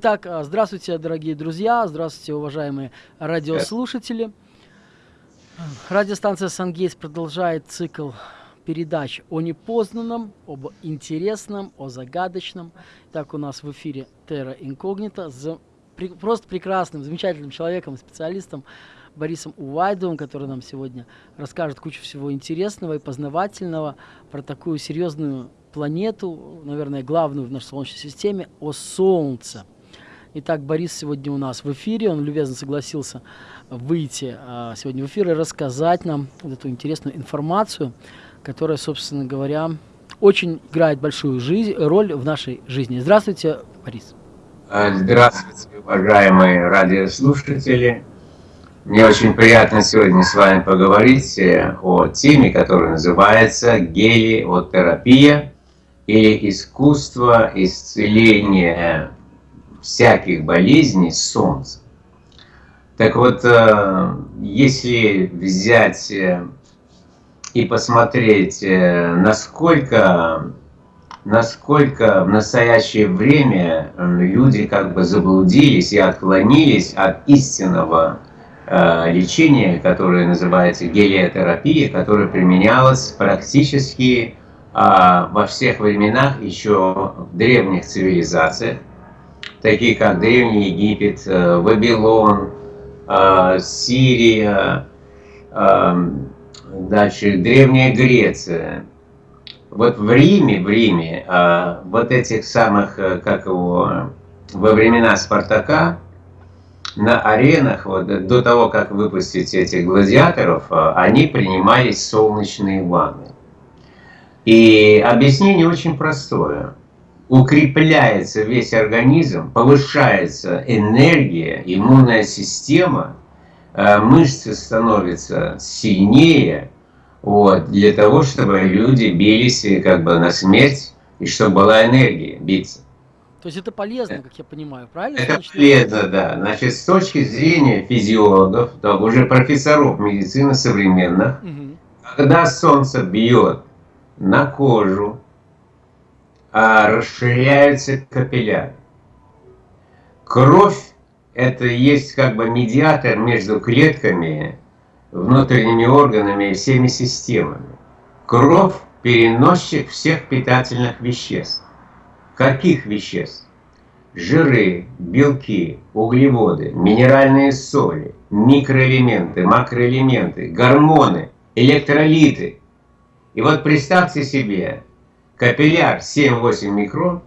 Итак, а, здравствуйте, дорогие друзья, здравствуйте, уважаемые радиослушатели. Радиостанция «Сангейтс» продолжает цикл передач о непознанном, об интересном, о загадочном. Так у нас в эфире Terra Incognita с просто прекрасным, замечательным человеком, специалистом Борисом Увайдовым, который нам сегодня расскажет кучу всего интересного и познавательного про такую серьезную планету, наверное, главную в нашей Солнечной системе, о Солнце. Итак, Борис сегодня у нас в эфире, он любезно согласился выйти а, сегодня в эфир и рассказать нам вот эту интересную информацию, которая, собственно говоря, очень играет большую жизнь, роль в нашей жизни. Здравствуйте, Борис. А, здравствуйте, уважаемые радиослушатели. Мне очень приятно сегодня с вами поговорить э, о теме, которая называется гелиотерапия или искусство исцеления всяких болезней солнца. Так вот, э, если взять э, и посмотреть, э, насколько, насколько в настоящее время люди как бы заблудились и отклонились от истинного лечения, которое называется гелиотерапия, которое применялось практически во всех временах еще в древних цивилизациях, такие как Древний Египет, э, Вавилон, э, Сирия, э, дальше Древняя Греция. Вот в Риме, в Риме, вот этих самых, как его, во времена Спартака, на аренах, вот, до того, как выпустить этих гладиаторов, они принимались солнечные ванны. И объяснение очень простое укрепляется весь организм, повышается энергия, иммунная система, э, мышцы становятся сильнее, вот, для того, чтобы люди бились как бы на смерть, и чтобы была энергия биться. То есть это полезно, как я понимаю, правильно? Это полезно, да. Значит, с точки зрения физиологов, то уже профессоров медицины современных, угу. когда солнце бьет на кожу, а расширяются капилляры. Кровь – это есть как бы медиатор между клетками, внутренними органами и всеми системами. Кровь – переносчик всех питательных веществ. Каких веществ? Жиры, белки, углеводы, минеральные соли, микроэлементы, макроэлементы, гормоны, электролиты. И вот представьте себе, Капилляр 7-8 микрон,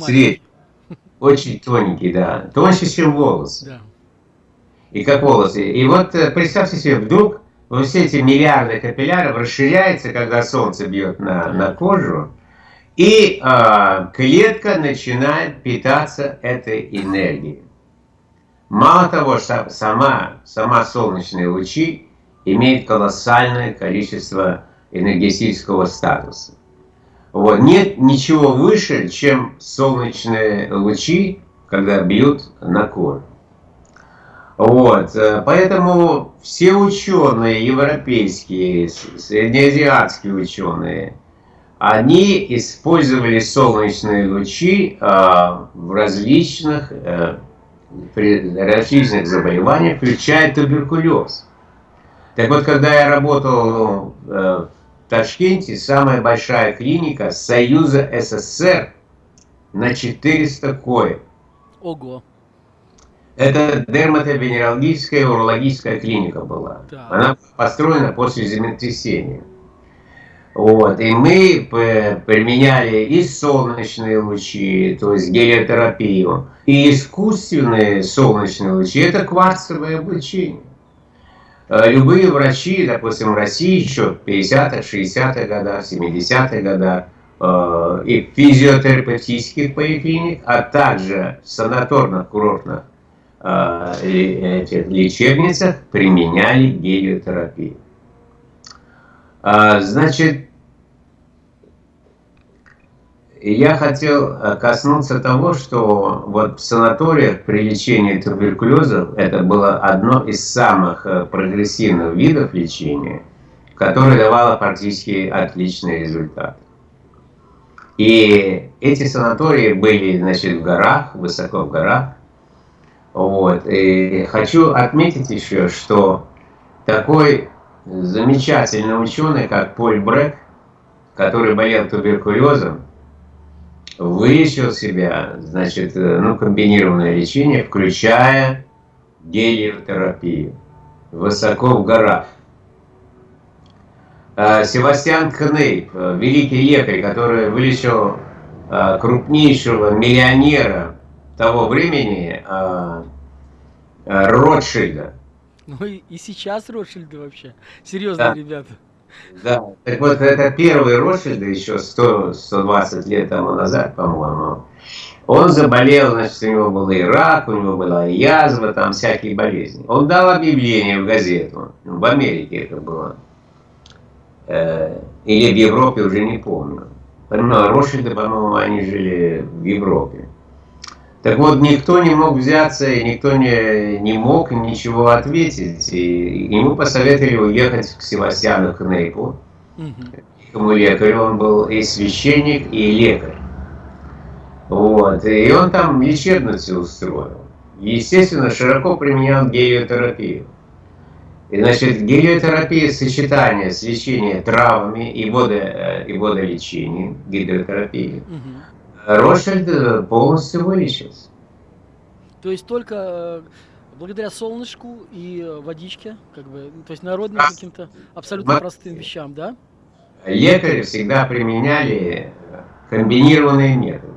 средний, очень тоненький, да, тоньше, чем волос. Да. И как волосы. И вот э, представьте себе, вдруг вот все эти миллиарды капилляров расширяются, когда солнце бьет на, на кожу, и э, клетка начинает питаться этой энергией. Мало того, что сама, сама солнечные лучи имеют колоссальное количество энергетического статуса. Вот. Нет ничего выше, чем солнечные лучи, когда бьют на кожу. Вот. Э, поэтому все ученые, европейские, среднеазиатские ученые, они использовали солнечные лучи а, в различных, а, при различных заболеваниях, включая туберкулез. Так вот, когда я работал а, Ташкенте самая большая клиника Союза СССР на 400 коек. Ого. Это дерматовенерологическая урологическая клиника была. Да. Она построена после землетрясения. Вот, и мы применяли и солнечные лучи, то есть гелиотерапию, и искусственные солнечные лучи, это кварцевое облучение. Э, любые врачи, допустим, в России еще в 50-х, 60-х годах, 70-х годах, э, и физиотерапевтических поликлиник, а также в санаторных курортных э, лечебницах применяли гелиотерапию. Значит, я хотел э, коснуться того, что вот в санаториях при лечении туберкулеза это было одно из самых э, прогрессивных видов лечения, которое давало практически отличный результат. И эти санатории были, значит, в горах, высоко в горах. Вот. И хочу отметить еще, что такой замечательный ученый, как Поль Брэк, который болел туберкулезом, вылечил себя, значит, ну, комбинированное лечение, включая гелиотерапию, высоко в горах. А, Севастьян Кнейп, великий лекарь, который вылечил крупнейшего миллионера того времени, Ротшильда. Ну и, и сейчас Ротшильды вообще. Серьезно, да. ребята. Да, так вот это первый Ротшильд еще 100-120 лет тому назад, по-моему. Он заболел, значит, у него был и рак, у него была и язва, там всякие болезни. Он дал объявление в газету, в Америке это было, э, или в Европе, уже не помню. Но Ротшильды, по-моему, они жили в Европе. Так вот, никто не мог взяться, и никто не, не мог ничего ответить. И ему посоветовали уехать к Севастьяну Кнейпу, великому лекарю. Он был и священник, и лекарь. Вот. И он там лечебницу устроил. Естественно, широко применял гелиотерапию. И, значит, гелиотерапия сочетание с лечением травами и, водо, и водолечением, гидротерапии. Угу. Ротшильд полностью вылечился. То есть только э, благодаря солнышку и э, водичке, как бы, то есть народным каким-то абсолютно простым вещам, да? Лекари всегда применяли комбинированные методы.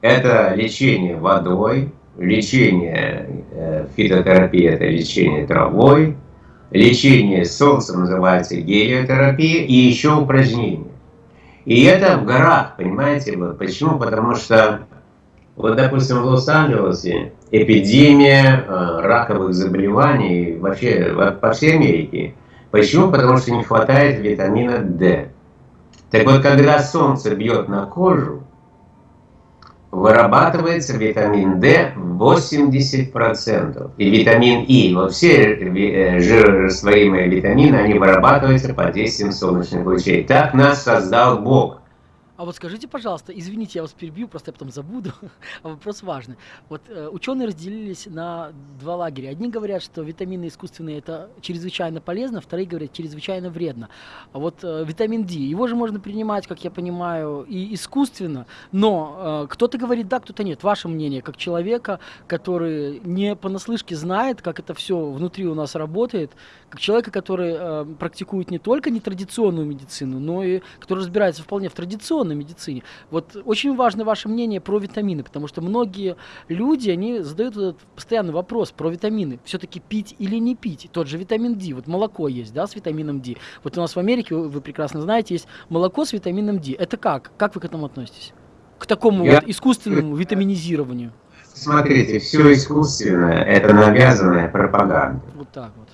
Это лечение водой, лечение э, фитотерапия, это лечение травой, лечение солнцем называется гелиотерапия и еще упражнения. И это в горах, понимаете? Вот почему? Потому что, вот, допустим, в Лос-Анджелесе эпидемия э, раковых заболеваний вообще по всей Америке. Почему? Потому что не хватает витамина D. Так вот, когда солнце бьет на кожу, вырабатывается витамин D 80%. И витамин И, вот все э, жирорастворимые витамины, они вырабатываются под действием солнечных лучей. Так нас создал Бог. А вот скажите, пожалуйста, извините, я вас перебью, просто я потом забуду, а вопрос важный. Вот э, ученые разделились на два лагеря. Одни говорят, что витамины искусственные это чрезвычайно полезно, вторые говорят, чрезвычайно вредно. А вот э, витамин D, его же можно принимать, как я понимаю, и искусственно, но э, кто-то говорит да, кто-то нет. Ваше мнение, как человека, который не понаслышке знает, как это все внутри у нас работает, как человека, который э, практикует не только нетрадиционную медицину, но и который разбирается вполне в традиционной медицине. Вот очень важно ваше мнение про витамины, потому что многие люди, они задают этот постоянный вопрос про витамины. Все-таки пить или не пить? Тот же витамин D, вот молоко есть, да, с витамином D. Вот у нас в Америке, вы, вы прекрасно знаете, есть молоко с витамином D. Это как? Как вы к этому относитесь? К такому Я... вот искусственному витаминизированию? Смотрите, все искусственное – это навязанная пропаганда. Вот так вот.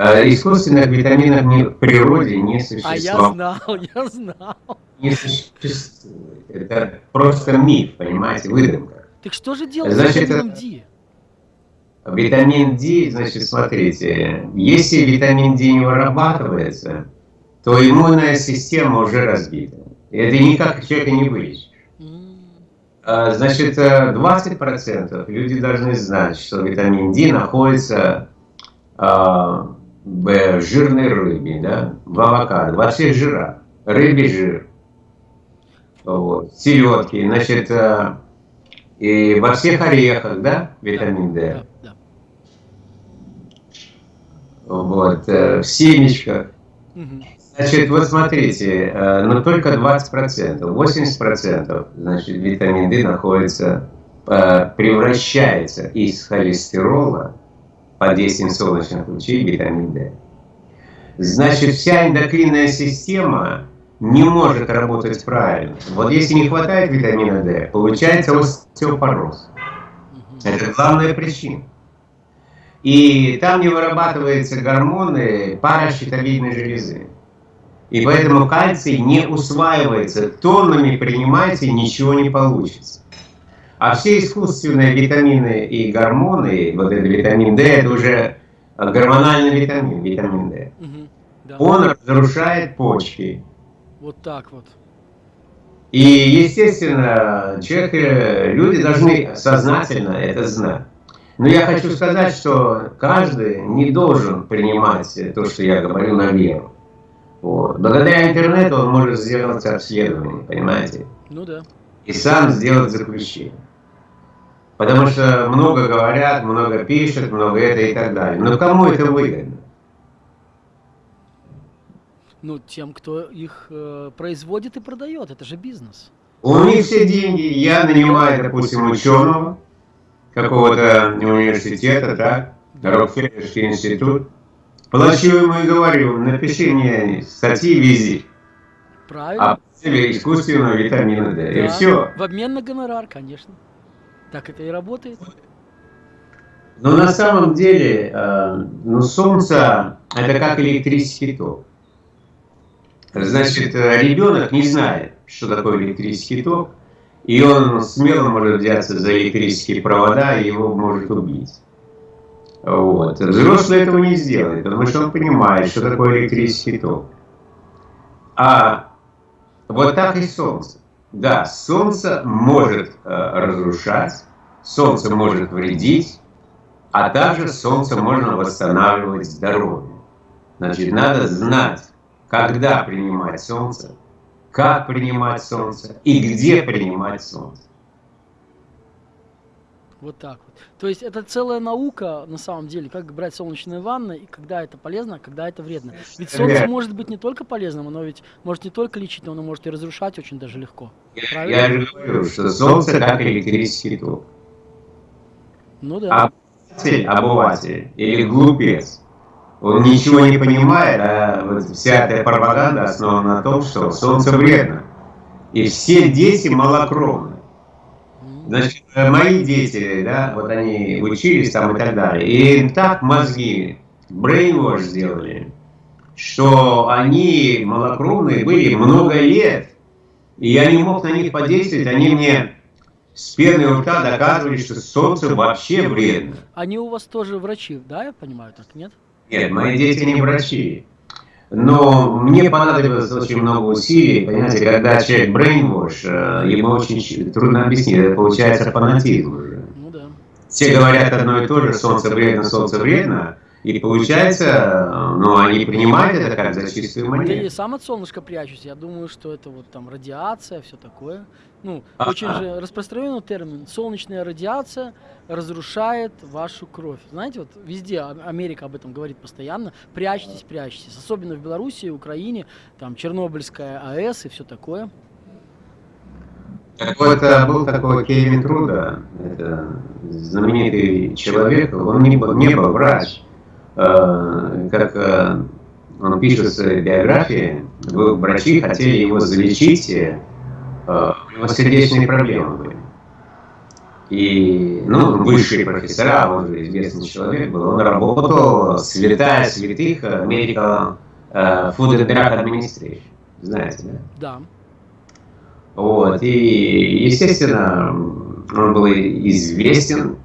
Э, искусственных витаминов в природе не существует. А я знал, я знал. Не существует. Это просто миф, понимаете, выдумка. Так что же делать значит, с витамином D? Витамин D, значит, смотрите, если витамин D не вырабатывается, то иммунная система уже разбита. И это никак человека не вылечишь. А, значит, 20% э, люди должны знать, что витамин D находится а, в жирной рыбе, да, в авокадо, во всех жирах, рыбий жир, вот, селедки, значит, э, и во всех орехах, да, витамин D. Да, да. Вот, э, в семечках. Угу. Значит, вот смотрите, э, но только 20%, 80% значит, витамин D находится, превращается из холестерола под действием солнечных лучей витамин D. Значит, вся эндокринная система не может работать правильно. Вот если не хватает витамина D, получается остеопороз. Это главная причина. И там не вырабатываются гормоны паращитовидной железы. И поэтому кальций не усваивается. Тоннами принимайте, ничего не получится. А все искусственные витамины и гормоны, вот этот витамин D, это уже гормональный витамин, витамин D. Угу, да. Он разрушает почки. Вот так вот. И, естественно, человек, э, люди должны сознательно это знать. Но я хочу сказать, что каждый не должен принимать то, что я говорю, на веру. Вот. Благодаря интернету он может сделать обследование, понимаете? Ну да. И сам сделать заключение. Потому что много говорят, много пишут, много это и так далее. Но кому это выгодно? Ну, тем, кто их э, производит и продает. Это же бизнес. У них все деньги. Я нанимаю, допустим, ученого какого-то университета, так, Рокфеллерский институт. Плачу ему и говорю, напиши мне статьи вези. Правильно. О цели искусственного витамина D. Да, И все. В обмен на гонорар, конечно. Так это и работает. Но на самом деле, э, ну, Солнце это как электрический ток. Значит, э, ребенок не знает, что такое электрический ток, и он смело может взяться за электрические провода, и его может убить. Вот. Взрослый этого не сделает, потому что он понимает, что такое электрический ток. А вот так и Солнце. Да, Солнце может э, разрушать, Солнце может вредить, а также Солнце можно восстанавливать здоровье. Значит, надо знать, когда принимать Солнце, как принимать Солнце и где принимать Солнце. Вот так вот. То есть это целая наука, на самом деле, как брать солнечные ванны, и когда это полезно, а когда это вредно. Ведь солнце может быть не только полезным, оно ведь может не только лечить, но оно может и разрушать очень даже легко. Правильно? Я же говорю, что солнце как электрический ток. Ну да. Обыватель, обыватель или глупец, он ничего не понимает, а вот вся эта пропаганда основана на том, что солнце вредно. И все дети малокровны. Значит, мои дети, да, вот они учились там и так далее, и так мозги brainwash сделали, что они малокровные были много лет, и я не мог на них подействовать, они мне с пеной у рта доказывали, что солнце вообще вредно. Они у вас тоже врачи, да, я понимаю, так, нет? Нет, мои дети не врачи. Но мне понадобилось очень много усилий, понимаете, когда человек brainwash, э, ему очень трудно объяснить, это получается фанатизм уже. Ну да. Все говорят одно и то же, солнце вредно, солнце вредно, и получается, ну, они принимают это как за чистую монету. Да и сам от солнышка прячусь. Я думаю, что это вот там радиация, все такое. Ну, а -а. очень же распространенный термин. Солнечная радиация разрушает вашу кровь. Знаете, вот везде Америка об этом говорит постоянно. Прячьтесь, прячьтесь. Особенно в Беларуси, Украине, там Чернобыльская АЭС и все такое. Так вот, был такой Кевин Труда, это знаменитый человек, он не был, не был врач, Э, как э, он пишет в своей биографии, врачи хотели его залечить, э, у него сердечные проблемы были. И, ну, высшие профессора, он же известный человек был, он работал святая святых Medical Food and Drug Administration. Знаете, да? Да. Вот, и, естественно, он был известен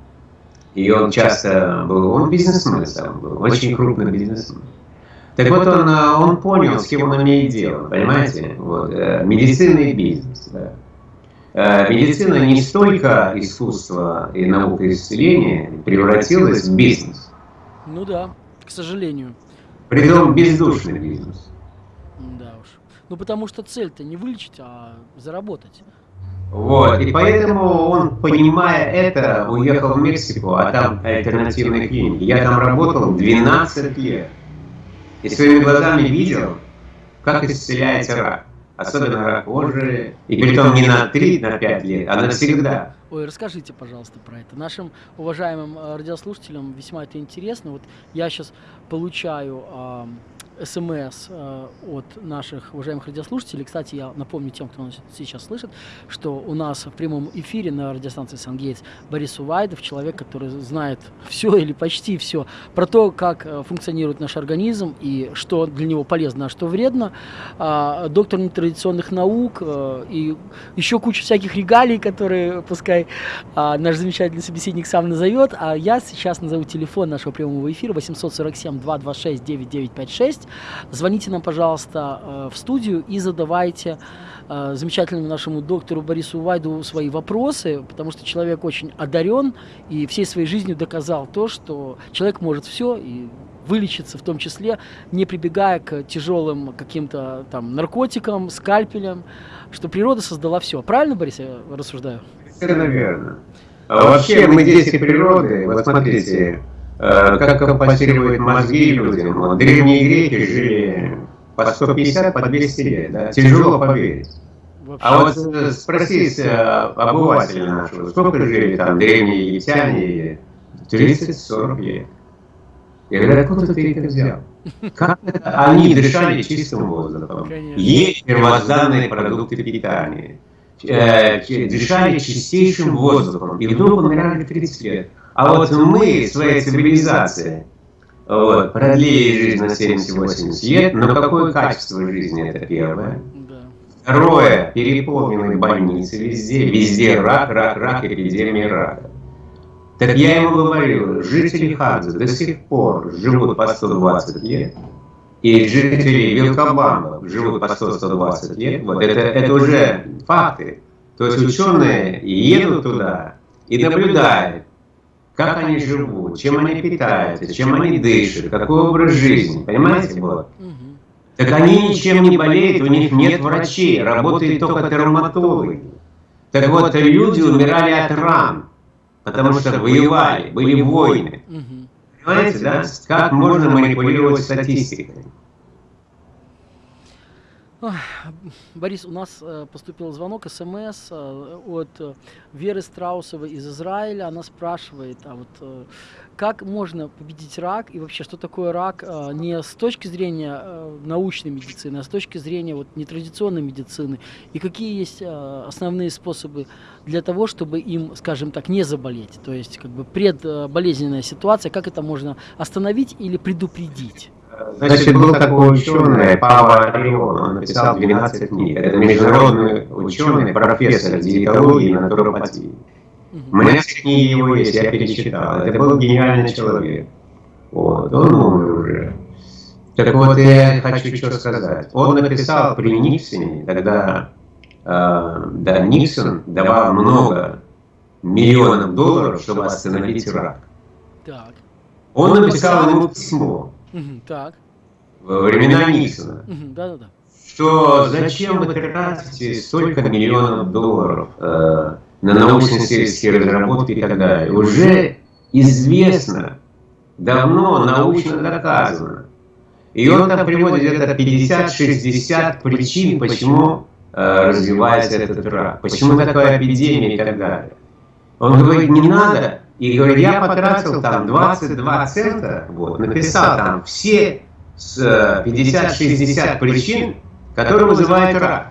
и он часто был, он бизнесмен сам был, очень крупный бизнесмен. Так вот, он, э, он понял, с кем он имеет дело, понимаете? Вот, э, медицина и бизнес. Да. Э, медицина не столько искусство и наука исцеления превратилась в бизнес. Ну да, к сожалению. Притом бездушный бизнес. Да уж. Ну потому что цель-то не вылечить, а заработать. Вот, и поэтому он, понимая это, уехал в Мексику, а там альтернативные клиники. Я там работал 12 лет. И своими глазами видел, как исцеляется рак. Особенно рак кожи. И притом не на 3, на 5 лет, а навсегда. Ой, расскажите, пожалуйста, про это. Нашим уважаемым э, радиослушателям весьма это интересно. Вот я сейчас получаю смс э, от наших уважаемых радиослушателей. Кстати, я напомню тем, кто нас сейчас слышит, что у нас в прямом эфире на радиостанции Сангейтс Борис Увайдов, человек, который знает все или почти все про то, как э, функционирует наш организм и что для него полезно, а что вредно. А, доктор нетрадиционных наук э, и еще куча всяких регалий, которые пускай а, наш замечательный собеседник сам назовет, а я сейчас назову телефон нашего прямого эфира 847-226-9956. Звоните нам, пожалуйста, э, в студию и задавайте э, замечательному нашему доктору Борису Вайду свои вопросы, потому что человек очень одарен и всей своей жизнью доказал то, что человек может все и вылечиться, в том числе не прибегая к тяжелым каким-то там наркотикам, скальпелям, что природа создала все. Правильно, Борис, я рассуждаю? Совершенно верно. А вообще мы дети природы, вот смотрите, э, как компенсируют мозги людям. Вот, древние греки жили по 150, по 200 лет, да? тяжело поверить. А вот э, спросить э, обывателя нашего, сколько жили там древние египтяне? 30-40 лет. Я говорю, откуда ты это взял? Как это? Они дышали чистым воздухом, ели первозданные продукты питания, дышали чистейшим воздухом, и вдруг умирали 30 лет. А вот мы, своей цивилизацией, вот, продлили жизнь на 70-80 лет, но какое качество жизни это первое? Второе, переполненные больницы везде, везде рак, рак, рак, эпидемия рака. Так я ему говорил, жители Хадза до сих пор живут по 120 лет, и жители Вилкобама живут по 100-120 лет, вот это, это уже факты. То есть ученые едут туда и наблюдают, как они живут, чем они питаются, чем они дышат, какой образ жизни, понимаете, вот? Так они ничем не болеют, у них нет врачей, работают только травматологи. Так вот, люди умирали от ран, потому что воевали, были войны. Понимаете, да? Как можно манипулировать статистикой? Борис, у нас э, поступил звонок, смс э, от э, Веры Страусовой из Израиля. Она спрашивает, а вот как можно победить рак и вообще что такое рак не с точки зрения научной медицины, а с точки зрения вот нетрадиционной медицины и какие есть основные способы для того, чтобы им, скажем так, не заболеть, то есть как бы предболезненная ситуация, как это можно остановить или предупредить? Значит, был такой ученый, Пава Орион, он написал 12 книг. Это международный ученый, профессор диетологии и натуропатии. У меня все книги его есть, я перечитал. Это был гениальный человек. Вот, он умер уже. Так вот, я хочу что сказать. Он написал при Никсоне, когда э, да, Никсон давал много миллионов долларов, чтобы остановить рак. Так. Он написал ему письмо. Угу, так. Во времена Никсона. Угу, да, да, да. Что зачем вы тратите столько миллионов долларов э, на научно-сельские разработки и так далее? Уже известно, давно научно доказано. И он там приводит где-то 50-60 причин, почему э, развивается этот рак, почему такая эпидемия и так далее. Он говорит, не надо и говорит, я потратил там 22 цента, вот, написал там все 50-60 причин, которые вызывают рак.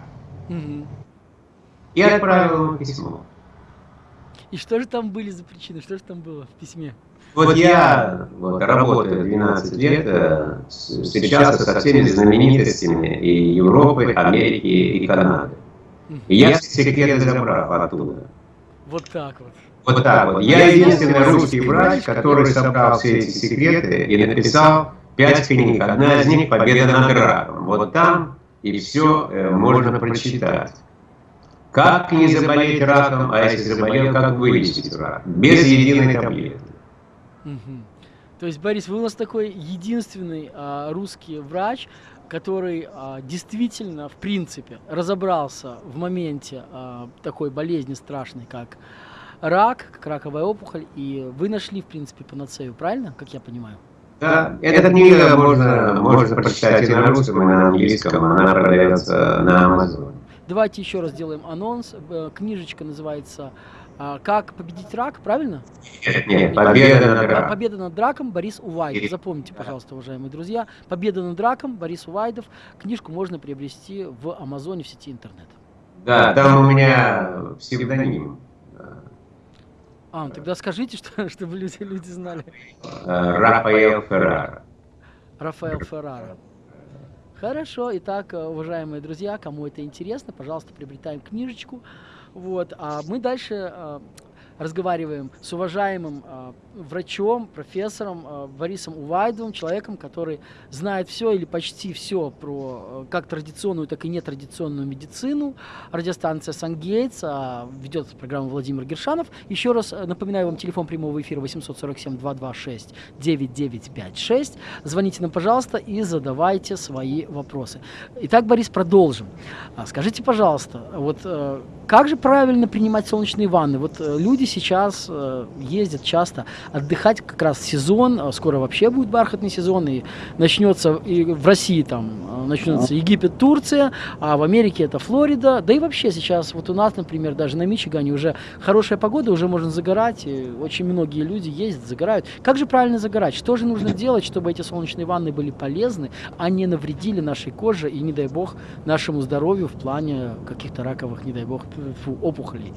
И отправил ему письмо. И что же там были за причины? Что же там было в письме? Вот я вот, работаю 12 лет, э, встречался со всеми знаменитостями и Европы, Америки и Канады. И я все секреты забрал оттуда. Вот так вот. Вот так вот. Я единственный русский врач, который собрал все эти секреты и написал пять книг. Одна из них «Победа над раком». Вот там и все э, можно прочитать. Как не заболеть раком, а если заболел, как вылечить рак? Без единой таблетки. То есть, Борис, вы у нас такой единственный а, русский врач, который а, действительно, в принципе, разобрался в моменте а, такой болезни страшной, как рак, как раковая опухоль, и вы нашли, в принципе, панацею, правильно, как я понимаю? Да, эта книга можно, можно прочитать и на русском, и на английском, она продается на Амазоне. Давайте еще раз сделаем анонс. Э, книжечка называется а, «Как победить рак», правильно? Нет, нет, «Победа над раком». «Победа над раком» Борис Увайдов. Запомните, пожалуйста, уважаемые друзья. «Победа над раком» Борис Увайдов. Книжку можно приобрести в Амазоне в сети интернет. Да, там у меня псевдоним. А, ну тогда скажите, что, чтобы люди, люди знали. Рафаэл Феррара. Рафаэл Феррара. Хорошо, итак, уважаемые друзья, кому это интересно, пожалуйста, приобретаем книжечку Вот, а мы дальше разговариваем с уважаемым э, врачом, профессором э, Борисом Увайдовым, человеком, который знает все или почти все про э, как традиционную, так и нетрадиционную медицину. Радиостанция «Сангейтс», э, ведет программу Владимир Гершанов. Еще раз напоминаю вам телефон прямого эфира 847-226-9956. Звоните нам, пожалуйста, и задавайте свои вопросы. Итак, Борис, продолжим. Скажите, пожалуйста, вот э, как же правильно принимать солнечные ванны? Вот э, люди сейчас э, ездят часто отдыхать как раз сезон, а скоро вообще будет бархатный сезон, и начнется и в России там э, начнется Египет, Турция, а в Америке это Флорида, да и вообще сейчас вот у нас, например, даже на Мичигане уже хорошая погода, уже можно загорать, и очень многие люди ездят, загорают. Как же правильно загорать? Что же нужно делать, чтобы эти солнечные ванны были полезны, а не навредили нашей коже и, не дай бог, нашему здоровью в плане каких-то раковых, не дай бог, фу, опухолей?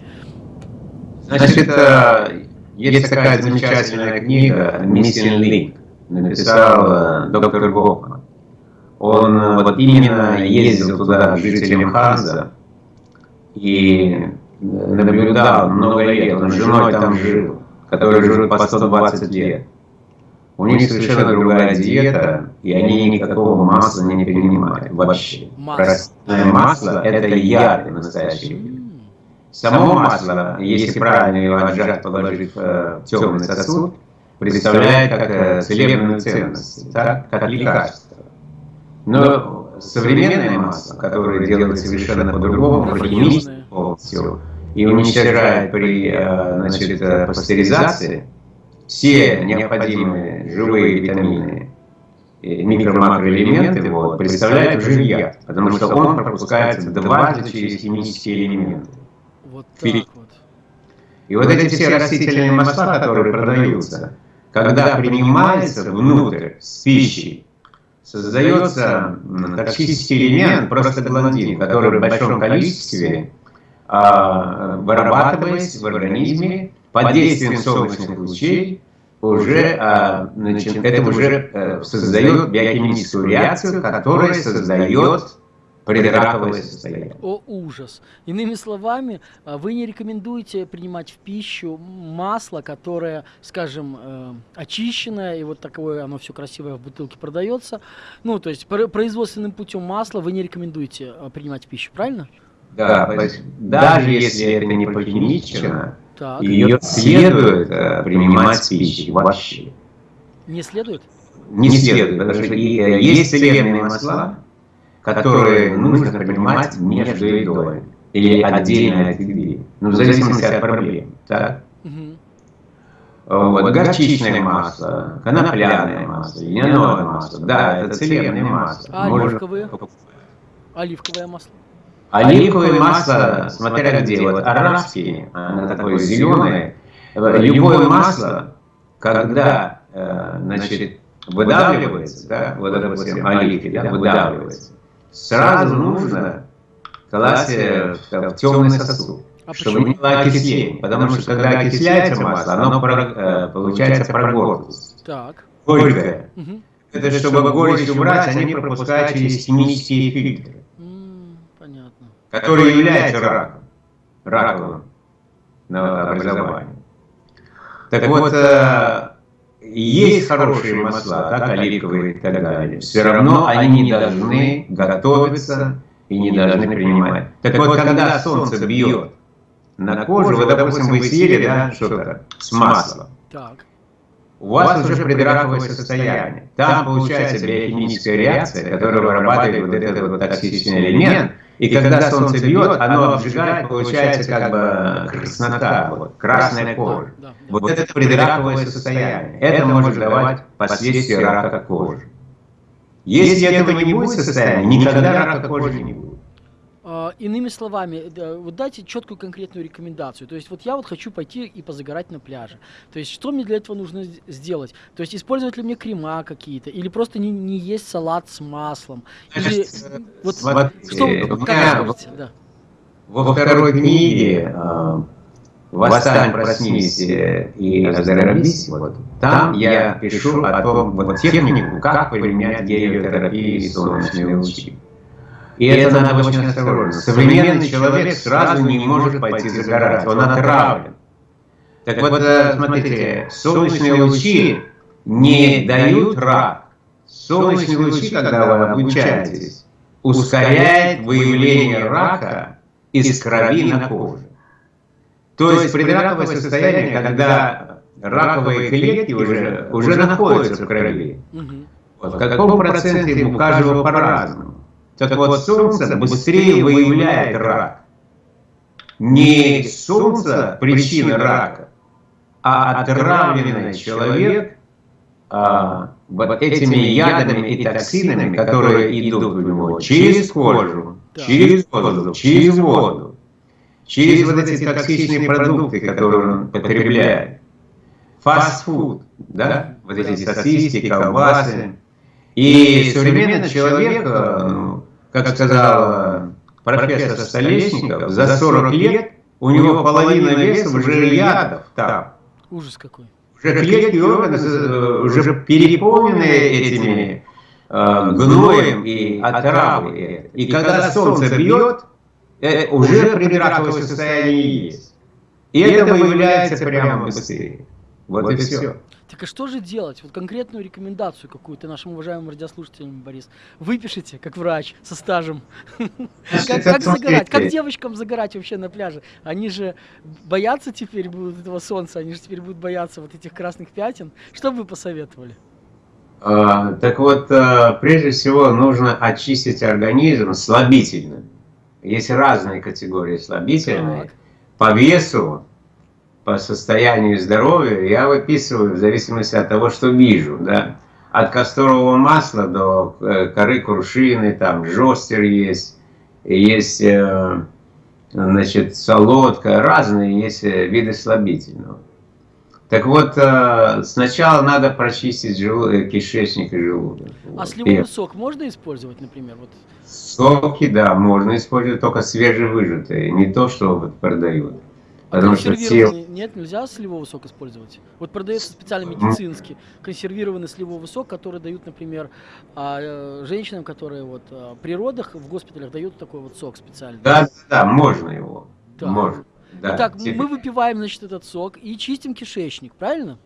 Значит, э, есть такая замечательная книга «Missing Link», написал э, доктор Гофман. Он э, вот именно ездил туда жителям Ханза и наблюдал много лет, он с женой там жил, которые живут по 120 лет. У них совершенно другая диета, и они никакого масла не принимают вообще. Растительное масло – это яд настоящий. Само масло, если правильно его отжать, положив э, в темный сосуд, представляет как э, целебную ценность, так, как лекарство. Но современное масло, которое делается совершенно по-другому, по-химически полностью, и уничтожает при э, значит, пастеризации все необходимые живые витамины, микро-макроэлементы, вот, представляет уже яд, потому что он пропускается дважды через химические элементы. Вот так вот. И вот эти все растительные масла, которые продаются, когда принимаются внутрь с пищей, создается токсический элемент, просто блондин, который в большом количестве а, вырабатываясь в организме под действием солнечных лучей, уже, а, значит, это уже а, создает биохимическую реакцию, которая создает предраковое состояние. О, ужас. Иными словами, а, вы не рекомендуете принимать в пищу масло, которое, скажем, э, очищенное, и вот такое оно все красивое в бутылке продается. Ну, то есть производственным путем масла вы не рекомендуете а, принимать в пищу, правильно? Да, даже если это не похимичено, ее следует э, принимать в пищу вообще. Не следует? Не следует, потому что э, есть целебные масла, которые нужно принимать между едой или отдельно от еды, ну, в зависимости от проблем. Так? Вот, горчичное масло, конопляное масло, льняное масло, да, это целебное масло. А оливковое? Оливковое масло? Оливковое масло, смотря где, вот арабские, оно такое зеленое, любое масло, когда, э, значит, выдавливается, да, вот это вот оливки, да, выдавливается, сразу нужно класть в темный сосуд, а чтобы не было окисления. Потому что когда окисляется масло, оно э, получается прогорклость. Так. Горькое. Угу. Это чтобы горечь убрать, они пропускают через химические фильтры. понятно. Которые являются раком. Раковым на образование. Так вот, э, есть хорошие масла, так, оливковые и так далее, все равно они не должны готовиться и не должны принимать. Так вот, когда солнце бьет на кожу, вот, допустим, вы съели да, что-то с маслом, так. у вас уже предраковое состояние. Там получается биохимическая реакция, которая вырабатывает вот этот вот токсичный элемент, и когда солнце бьет, оно обжигает, получается как бы краснота, вот, красная кожа. Вот это предраковое состояние. Это может давать последствия рака кожи. Если этого не будет состояния, никогда рака кожи не будет. А, иными словами, вот дайте четкую конкретную рекомендацию. То есть вот я вот хочу пойти и позагорать на пляже. То есть что мне для этого нужно сделать? То есть использовать ли мне крема какие-то? Или просто не, не есть салат с маслом? Или э, вот, вот что, как вы да. Во второй книге э, «Восстань, проснись и оздоровись», вот, там я пишу о том, вот технику, как применять гелиотерапию и солнечные лучи. И это надо очень осторожно. Современный человек сразу не может пойти загорать, он отравлен. Так вот, э, смотрите, солнечные лучи не дают рак. Солнечные лучи, когда вы обучаетесь, ускоряет выявление рака из крови на коже. То есть предраковое состояние, когда раковые клетки уже, уже находятся в крови. Вот, в каком проценте у каждого по-разному. Так вот, солнце быстрее выявляет рак. Не солнце причина рака, а отравленный человек а, вот этими ядами и токсинами, которые идут в него через кожу, через воздух, через воду, через вот эти токсичные продукты, которые он потребляет. Фастфуд, да, вот эти сосиски, колбасы. И современный человек, э, ну, как сказал профессор Столешников, за 40 лет у него половина веса уже ядов там. Ужас какой. Уже клетки органы э, уже переполнены этими э, гноем и отравой. И когда солнце бьет, э, уже предраковое состояние есть. И это выявляется прямо быстрее. Вот и все. Так а что же делать? Вот конкретную рекомендацию какую-то нашим уважаемым радиослушателям, Борис, выпишите, как врач, со стажем. Как, как загорать? Как девочкам загорать вообще на пляже? Они же боятся теперь будут этого солнца, они же теперь будут бояться вот этих красных пятен. Что бы вы посоветовали? А, так вот, а, прежде всего нужно очистить организм слабительно. Есть разные категории слабительные. По весу по состоянию здоровья я выписываю в зависимости от того, что вижу, да. От касторового масла до э, коры крушины, там жостер есть, есть, э, значит, солодка, разные есть э, виды слабительного. Так вот, сначала надо прочистить желудок, кишечник и желудок. А сливовый сок можно использовать, например? Вот. Соки, да, можно использовать, только свежевыжатые, не то, что вот продают. Потому что те... Нет, нельзя сливовый сок использовать. Вот продается специально медицинский консервированный сливовый сок, который дают, например, а, э, женщинам, которые вот а, при родах в госпиталях дают такой вот сок специальный. Да, да, можно его. Да. Можно. Да, Итак, тебе... мы выпиваем, значит, этот сок и чистим кишечник, правильно?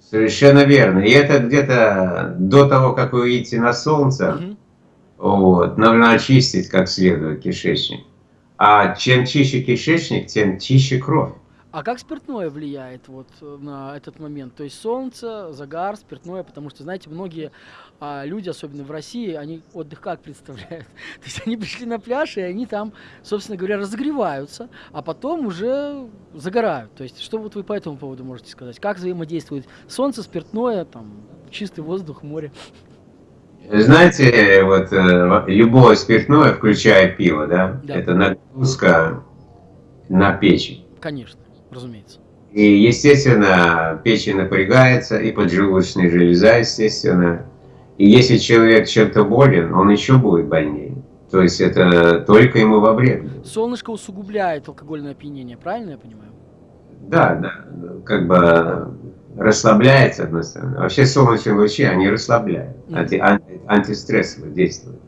Совершенно верно. И это где-то до того, как вы выйдете на солнце, угу. вот, нужно очистить как следует кишечник. А чем чище кишечник, тем чище кровь. А как спиртное влияет вот на этот момент? То есть солнце, загар, спиртное, потому что, знаете, многие а, люди, особенно в России, они отдых как представляют? То есть они пришли на пляж, и они там, собственно говоря, разогреваются, а потом уже загорают. То есть что вот вы по этому поводу можете сказать? Как взаимодействует солнце, спиртное, там, чистый воздух, море? Знаете, вот э, любое спиртное, включая пиво, да, да. это нагрузка на печень. Конечно, разумеется. И, естественно, печень напрягается, и поджелудочная железа, естественно. И если человек чем-то болен, он еще будет больнее. То есть это только ему во вред. Солнышко усугубляет алкогольное опьянение, правильно я понимаю? Да, да. Как бы расслабляет, с одной стороны. Вообще солнечные лучи, они расслабляют, анти, анти, антистрессово действуют.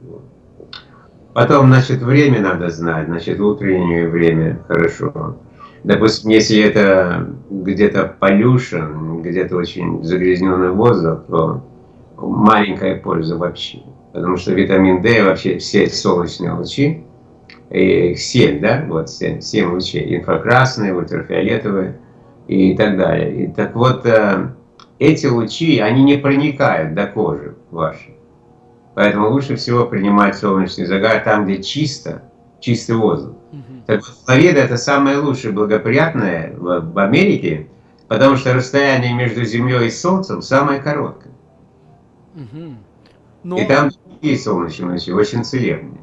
Потом, значит, время надо знать, значит, утреннее время хорошо. Допустим, если это где-то полюшен, где-то очень загрязненный воздух, то маленькая польза вообще. Потому что витамин D, вообще все солнечные лучи, их 7, да, вот 7, 7 лучей, инфракрасные, ультрафиолетовые, и так далее. И так вот, э, эти лучи, они не проникают до кожи вашей. Поэтому лучше всего принимать солнечный загар там, где чисто, чистый воздух. Угу. Так вот, Флорида это самое лучшее, благоприятное в, в Америке, потому что расстояние между Землей и Солнцем самое короткое. Угу. Но... И там такие солнечные лучи, очень целебные.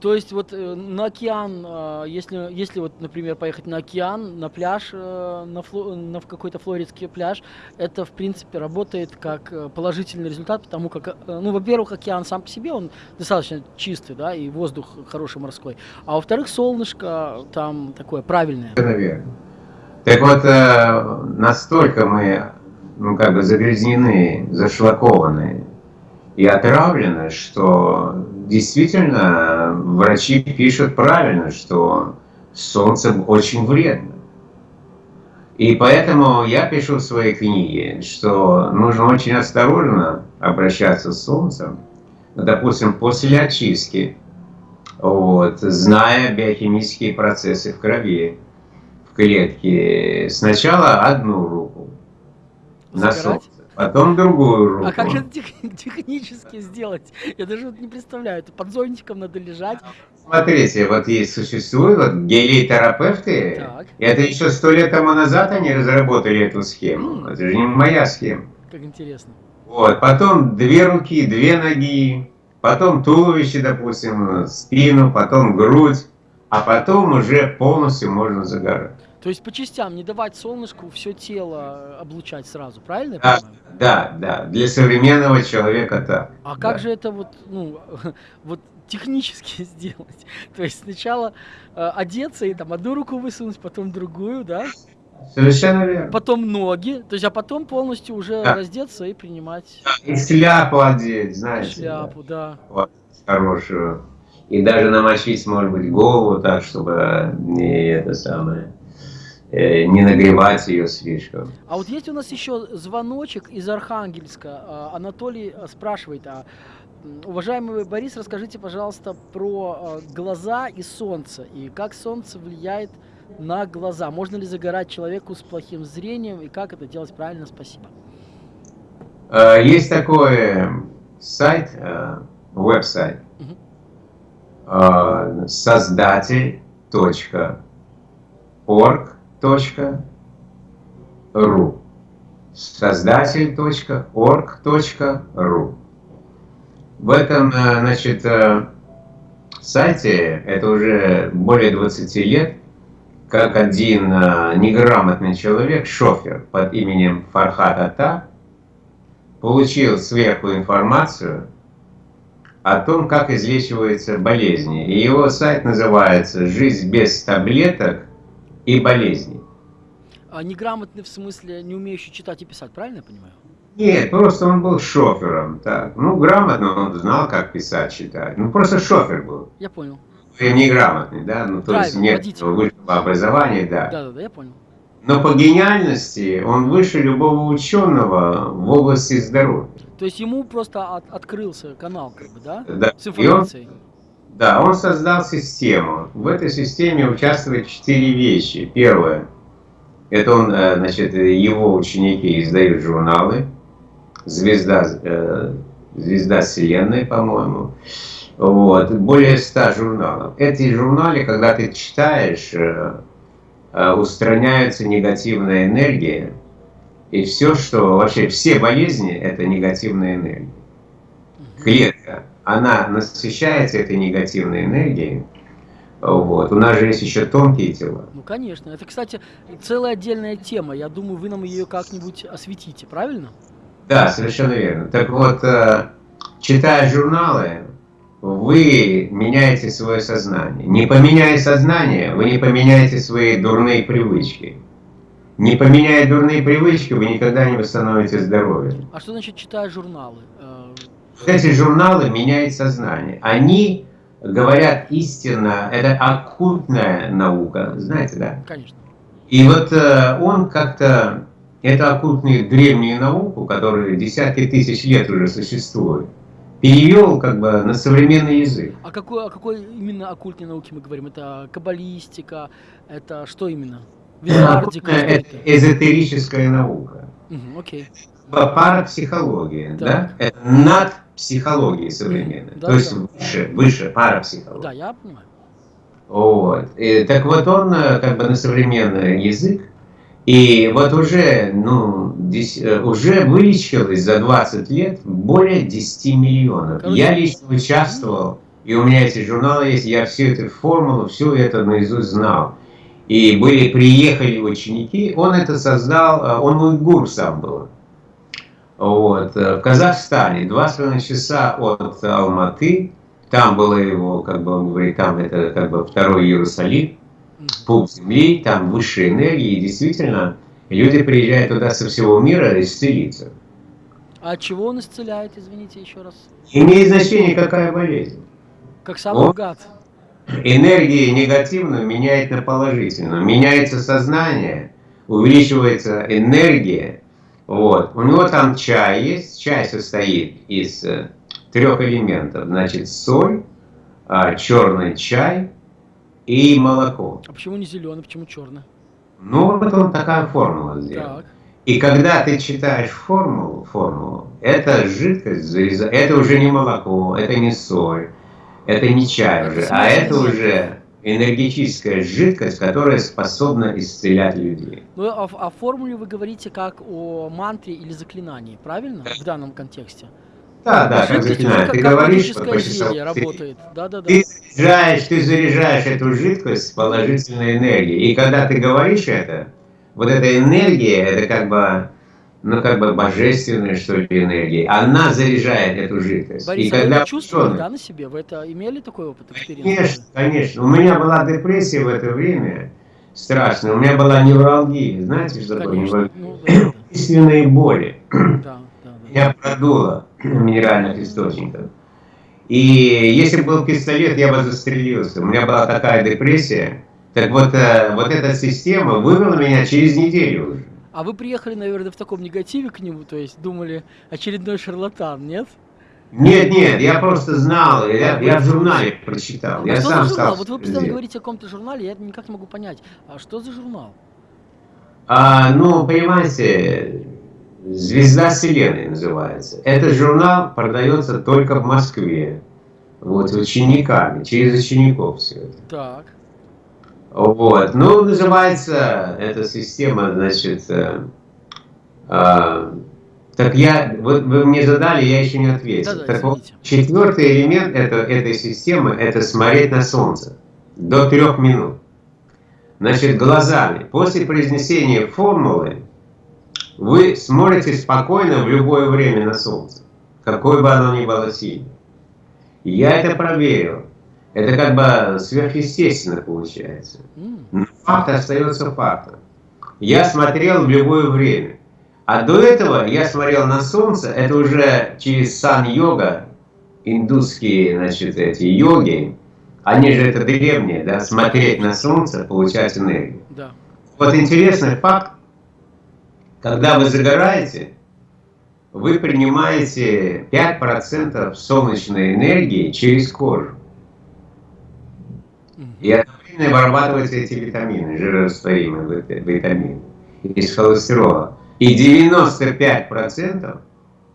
То есть вот э, на океан, а, если, если вот, например, поехать на океан, на пляж, э, на, фло, на какой-то флоридский пляж, это, в принципе, работает как э, положительный результат, потому как, ну, во-первых, океан сам по себе, он достаточно чистый, да, и воздух хороший морской, а во-вторых, солнышко там такое правильное. Наверное. Так вот, настолько мы, ну, как бы загрязнены, зашлакованные, и отравлено, что действительно врачи пишут правильно, что солнце очень вредно. И поэтому я пишу в своей книге, что нужно очень осторожно обращаться с солнцем, допустим, после очистки, вот, зная биохимические процессы в крови, в клетке. Сначала одну руку на солнце, потом другую руку. А как же это тех, технически сделать? Я даже вот не представляю. Это под зонтиком надо лежать. Смотрите, вот есть существуют вот гелий-терапевты. Это еще сто лет тому назад они разработали эту схему. Mm. Это же не моя схема. Как интересно. Вот, потом две руки, две ноги, потом туловище, допустим, спину, потом грудь, а потом уже полностью можно загорать. То есть по частям не давать солнышку все тело облучать сразу, правильно да, Да, да, для современного человека так. А да. как же это вот, ну, вот технически сделать? То есть сначала э, одеться и там одну руку высунуть, потом другую, да? Совершенно верно. Потом ноги, то есть, а потом полностью уже да. раздеться и принимать. Да, и шляпу одеть, знаете. Шляпу, да. да. Вот, хорошую. И даже намочить, может быть, голову так, чтобы не это самое Э, не нагревать ее слишком. А вот есть у нас еще звоночек из Архангельска. А, Анатолий э, спрашивает, а, уважаемый Борис, расскажите, пожалуйста, про э, глаза и солнце, и как солнце влияет на глаза. Можно ли загорать человеку с плохим зрением, и как это делать правильно? Спасибо. Есть такой сайт, веб-сайт, угу. создатель.орг soздатель.ру создатель.org.ru В этом, э, значит, э, сайте, это уже более 20 лет, как один э, неграмотный человек, шофер под именем Фархат Ата, получил сверху информацию о том, как излечиваются болезни. И его сайт называется «Жизнь без таблеток и болезней. А неграмотный в смысле не умеющий читать и писать, правильно я понимаю? Нет, просто он был шофером. Так. Ну, грамотно он знал, как писать, читать. Ну, просто шофер был. Я понял. И неграмотный, да? Ну, то Драйвер, есть нет водитель. высшего образования, да. Да, да, да, я понял. Но по гениальности он выше любого ученого в области здоровья. То есть ему просто от, открылся канал, как бы, да? Да. С информацией. Да, он создал систему. В этой системе участвуют четыре вещи. Первое, это он, э, значит, его ученики издают журналы. Звезда, э, Звезда Вселенной, по-моему. Вот, более ста журналов. Эти журналы, когда ты читаешь, э, устраняются негативная энергия. И все, что вообще все болезни, это негативная энергия. Клетка она насыщается этой негативной энергией. Вот. У нас же есть еще тонкие тела. Ну, конечно. Это, кстати, целая отдельная тема. Я думаю, вы нам ее как-нибудь осветите, правильно? Да, совершенно верно. Так вот, э, читая журналы, вы меняете свое сознание. Не поменяя сознание, вы не поменяете свои дурные привычки. Не поменяя дурные привычки, вы никогда не восстановите здоровье. А что значит читая журналы? Э, эти журналы меняют сознание. Они говорят истинно, это оккультная наука, знаете, да? Конечно. И вот э, он как-то, это оккультную древнюю науку, которая десятки тысяч лет уже существует, перевел как бы на современный язык. А какой, о какой именно оккультной науке мы говорим? Это каббалистика, это что именно? Визардика? Это эзотерическая наука. Угу, окей. Парапсихология, так. да? Это над психологии современной. Да, То есть да. выше, выше парапсихологии. Да, я понимаю. Вот. И, так вот он э, как бы на современный язык, и вот уже, ну, здесь, э, уже вылечилось за 20 лет более 10 миллионов. Короче, я лично участвовал, и у меня эти журналы есть, я всю эту формулу, все это наизусть знал. И были, приехали ученики, он это создал, э, он уйгур сам был. Вот. Э, в Казахстане два с половиной часа от Алматы, там было его, как бы он говорит, там это как бы второй Иерусалим, пуп земли, там высшие энергии, и действительно люди приезжают туда со всего мира исцелиться. А от чего он исцеляет, извините еще раз? Имеет значение, какая болезнь. Как сам он гад. Энергии негативную меняет на положительную. Меняется сознание, увеличивается энергия. Вот. У него там чай есть. Чай состоит из э, трех элементов. Значит, соль, а, черный чай и молоко. А почему не зеленый, почему черный? Ну, вот он такая формула сделал. Так. И когда ты читаешь формулу, формулу, это жидкость, это уже не молоко, это не соль, это не чай уже, а это уже энергетическая жидкость, которая способна исцелять людей. Ну, а о формуле вы говорите как о мантре или заклинании, правильно? В данном контексте. Да, да, как заклинание. Ты говоришь, что ты, работает. Да, да, да. Ты заряжаешь, ты заряжаешь эту жидкость положительной энергией. И когда ты говоришь это, вот эта энергия, это как бы, ну, как бы божественная, что ли, энергия. Она заряжает эту жидкость. Борис, и а когда вы чувствовали, да, на себе? Вы это имели такой опыт? Конечно, конечно. У меня была депрессия в это время страшная. У меня была невралгия. Знаете, что такое невралгия? Ну, да, боли. Да, да. Я продуло минеральных источников. И если был пистолет, я бы застрелился. У меня была такая депрессия. Так вот, э, вот эта система вывела меня через неделю уже. А вы приехали, наверное, в таком негативе к нему, то есть думали, очередной шарлатан, нет? Нет, нет, я просто знал, я, я в журнале прочитал. А я что сам за журнал? Вот вы постоянно говорите о каком-то журнале, я никак не могу понять. А что за журнал? А, ну, понимаете, «Звезда Вселенной» называется. Этот журнал продается только в Москве. Вот, учениками, через учеников все это. Так. Вот. Ну, называется эта система, значит, э, э, так я, вот вы мне задали, я еще не ответил. Да, да, так вот, четвертый элемент это, этой системы – это смотреть на Солнце до трех минут. Значит, глазами. После произнесения формулы вы смотрите спокойно в любое время на Солнце, какое бы оно ни было сильное. Я это проверил. Это как бы сверхъестественно получается. Но факт остается фактом. Я смотрел в любое время. А до этого я смотрел на солнце, это уже через сан-йога, индусские, значит, эти йоги, они же это древние, да, смотреть на солнце, получать энергию. Да. Вот интересный факт, когда вы загораете, вы принимаете 5% солнечной энергии через кожу. И одновременно вырабатываются эти витамины, жирорастворимые витамины из холестерола. И 95%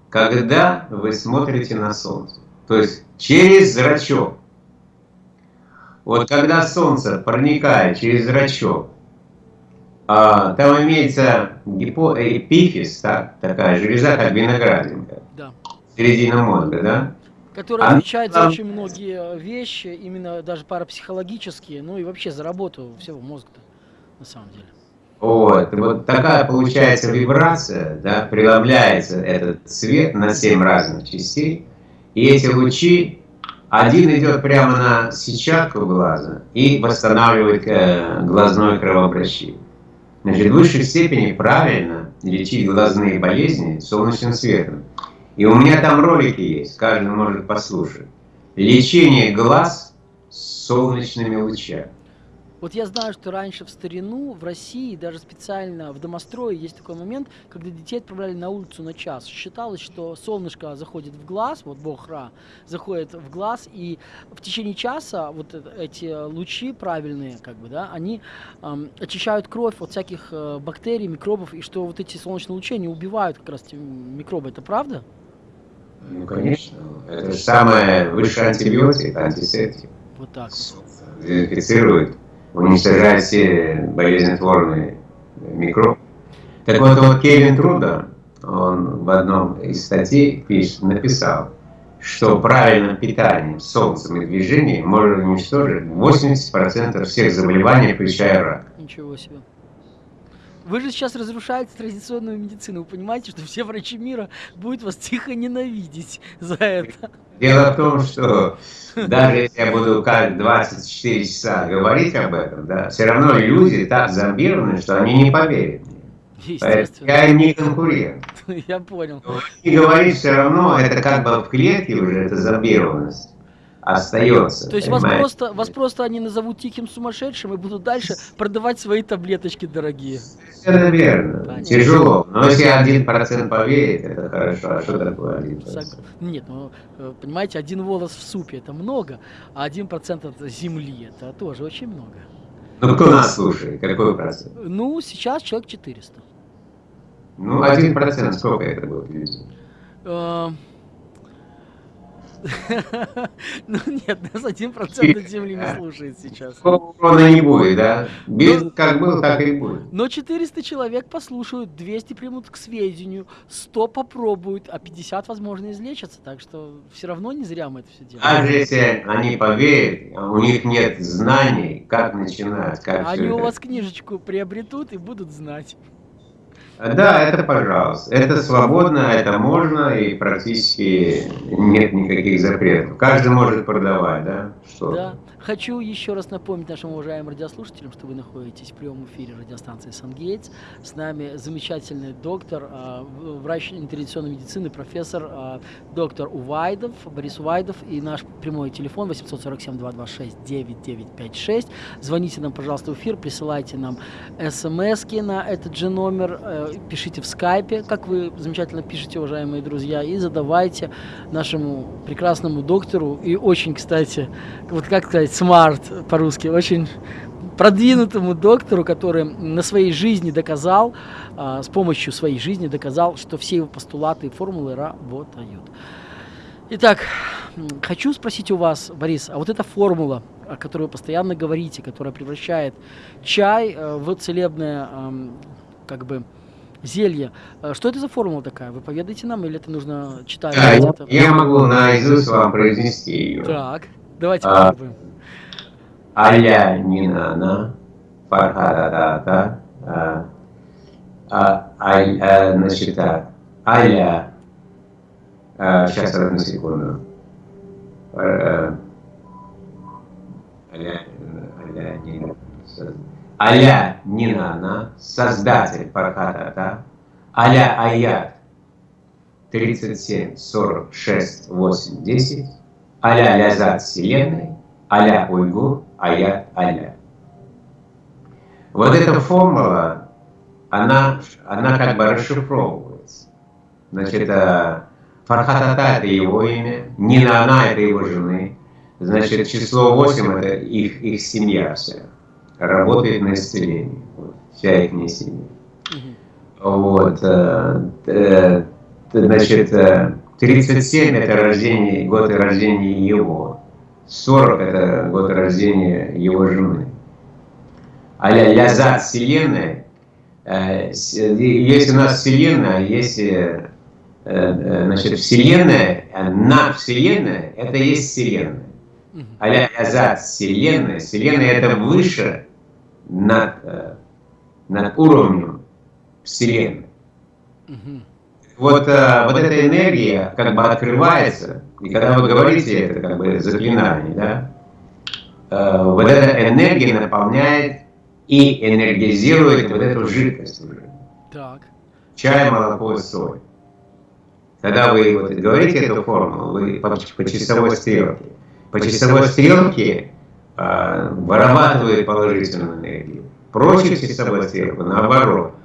когда вы смотрите на солнце. То есть через зрачок. Вот когда солнце проникает через зрачок, а, там имеется гипо, эпифиз, так, такая железа, как виноградинка. Да. Середина мозга, да? Который а отвечает за очень многие вещи, именно даже парапсихологические, ну и вообще за работу всего мозга на самом деле. Вот, вот такая получается вибрация, да, преломляется этот цвет на 7 разных частей, и эти лучи, один идет прямо на сетчатку глаза и восстанавливает э, глазное кровообращение. Значит, в высшей степени правильно лечить глазные болезни солнечным светом. И у меня там ролики есть, каждый может послушать. Лечение глаз солнечными лучами. Вот я знаю, что раньше в старину в России, даже специально в домострое, есть такой момент, когда детей отправляли на улицу на час. Считалось, что солнышко заходит в глаз, вот бог Ра, заходит в глаз, и в течение часа вот эти лучи правильные, как бы, да, они эм, очищают кровь от всяких э, бактерий, микробов, и что вот эти солнечные лучи, они убивают как раз микробы. Это правда? Ну, конечно. Это же самое высшее антибиотик, антисептик. Вот так вот. Дезинфицирует, уничтожает все болезнетворные микробы. Так вот, вот Кевин Труда, он в одном из статей пишет, написал, что правильным питанием, солнцем и движением можно уничтожить 80% всех заболеваний, включая рак. Ничего себе. Вы же сейчас разрушаете традиционную медицину. Вы понимаете, что все врачи мира будут вас тихо ненавидеть за это. Дело в том, что даже если я буду как 24 часа говорить об этом, да, все равно люди так зомбированы, что они не поверят мне. Я им не конкурент. Я понял. И говорить все равно, это как бы в клетке уже, это зомбированность остается. То есть вас просто, вас просто они назовут тихим сумасшедшим и будут дальше продавать свои таблеточки дорогие. Совершенно верно. Понятно. Тяжело. Но если один процент поверит, это хорошо. А что такое один процент? Нет, ну, э, понимаете, один волос в супе это много, а один процент от земли это тоже очень много. Ну кто нас слушает? Какой процент? Ну, сейчас человек 400. Ну, один процент сколько это будет людей? Ну нет, нас один процент Земли не слушает сейчас. Урона не будет, да? Без, ну, как был, так и будет. Но 400 человек послушают, 200 примут к сведению, 100 попробуют, а 50, возможно, излечатся. Так что все равно не зря мы это все делаем. Даже если они поверят, у них нет знаний, как начинать, как Они у вас книжечку приобретут и будут знать. Да, это пожалуйста. Это свободно, это можно, и практически нет никаких запретов. Каждый может продавать, да? Что? Да. Хочу еще раз напомнить нашим уважаемым радиослушателям, что вы находитесь в прямом эфире радиостанции «Сангейтс». С нами замечательный доктор, а, врач интервенционной медицины, профессор а, доктор Увайдов, Борис Увайдов, и наш прямой телефон 847-226-9956. Звоните нам, пожалуйста, в эфир, присылайте нам смс на этот же номер, э, пишите в скайпе, как вы замечательно пишете, уважаемые друзья, и задавайте нашему прекрасному доктору, и очень, кстати, вот как сказать, смарт по-русски, очень продвинутому доктору, который на своей жизни доказал, а, с помощью своей жизни доказал, что все его постулаты и формулы работают. Итак, хочу спросить у вас, Борис, а вот эта формула, о которой вы постоянно говорите, которая превращает чай э, в целебное, как бы, зелье. Э, что это за формула такая? Вы поведаете нам или это нужно читать? Да, я, я могу наизусть вам произнести ее. Так, давайте а, попробуем. Аля Нинана, Фархадата, а, а, а, значит, Аля, а, сейчас одну секунду, Аля Нинана, создатель Фархадата, Аля Аят, 37, 46, 8, 10, Аля Лязат Вселенной, Аля Уйгур, аят аля. Вот эта формула, она, она как бы расшифровывается. Значит, э, Фархатата – это его имя, Нина она – это его жены. Значит, число 8 – это их, их семья вся. Работает на исцеление. Вот, вся их семья. Вот. Э, э, значит, 37 – это рождение, год рождения его. 40 – это год рождения его жены. А-ля лязат Вселенной, э, есть у нас Вселенная, есть э, э, значит, Вселенная, над Вселенная – это есть Вселенная. А-ля лязат Вселенная, Вселенная – это выше над, над уровнем Вселенной. Вот, вот эта энергия как бы открывается – и когда вы говорите это как бы заклинание, да, э, вот эта энергия наполняет и энергизирует вот эту жидкость уже. Так. Чай, молоко, соль. Когда вы вот говорите эту формулу, вы по, по часовой стрелке. По часовой стрелке э, вырабатывает положительную энергию. Прочит часовой стрелку, наоборот.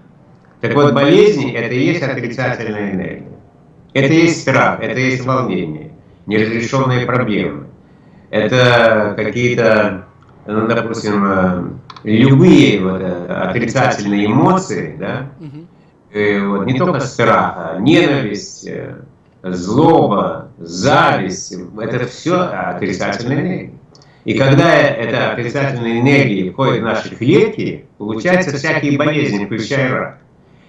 Так вот, болезни – это и есть отрицательная энергия. Это и есть страх, это и есть волнение неразрешенные проблемы. Это какие-то, ну, допустим, э, любые вот, э, отрицательные эмоции, да, и вот, не только страх, а ненависть, э, злоба, зависть, это все отрицательные энергии. И когда эта отрицательная энергия входит в наши клетки, получаются всякие болезни, включая рак.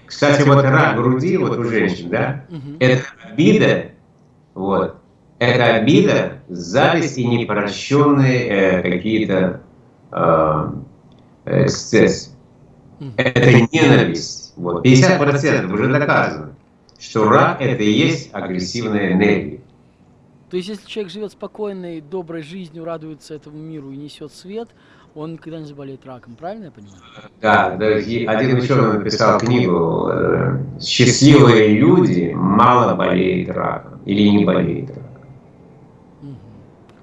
Кстати, вот рак груди вот у женщин, да, это обида, вот, это обида, зависть и непрощенные э, какие-то э, эксцессы. Это ненависть. Вот. 50% уже доказано, что рак это и есть агрессивная энергия. То есть, если человек живет спокойной, доброй жизнью, радуется этому миру и несет свет, он никогда не заболеет раком, правильно я понимаю? Да, да один ученый написал книгу э, «Счастливые люди мало болеют раком» или не болеют раком.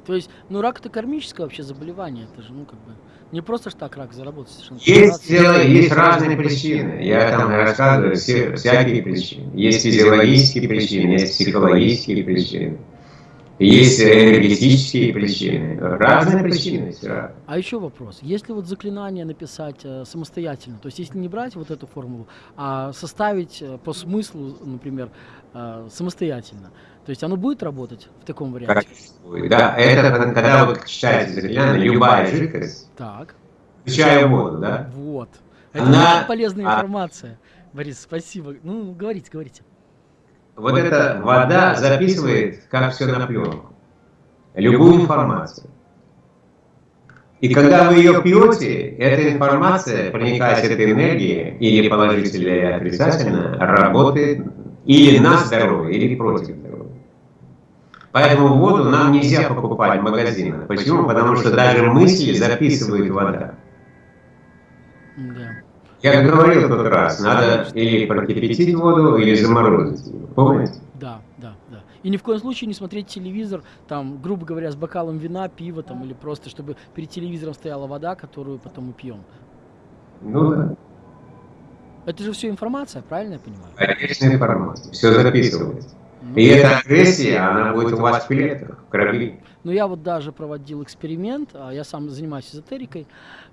То есть, ну рак это кармическое вообще заболевание, это же, ну как бы, не просто ж так рак заработать совершенно. Есть, дело, есть разные причины, я там рассказываю все, всякие причины. Есть физиологические причины, есть психологические причины. Есть энергетические причины, разные причины. А еще вопрос. Если вот заклинание написать э, самостоятельно, то есть если не брать вот эту формулу, а составить э, по смыслу, например, э, самостоятельно, то есть оно будет работать в таком варианте? Да, это когда вы читаете заклинание, любая жидкость, так. включая воду, да? Вот. Это Она... полезная а информация. Борис, спасибо. Ну, говорите, говорите вот эта вода записывает, как все на пленку, любую информацию. И когда вы ее пьете, эта информация, проникает этой энергией, или положительно, или отрицательно, работает или на здоровье, или против Поэтому воду нам нельзя покупать в магазинах. Почему? Потому что даже мысли записывает вода. Да. Я говорил тот раз, надо или прокипятить воду, или заморозить ее. Помните? Да, да, да. И ни в коем случае не смотреть телевизор, там, грубо говоря, с бокалом вина, пива, там, или просто, чтобы перед телевизором стояла вода, которую потом мы пьем. Ну да. Это же все информация, правильно я понимаю? Конечно, информация. Все записывается. Ну, и эта агрессия, она будет у вас в клетках, в крови. Но я вот даже проводил эксперимент, а, я сам занимаюсь эзотерикой,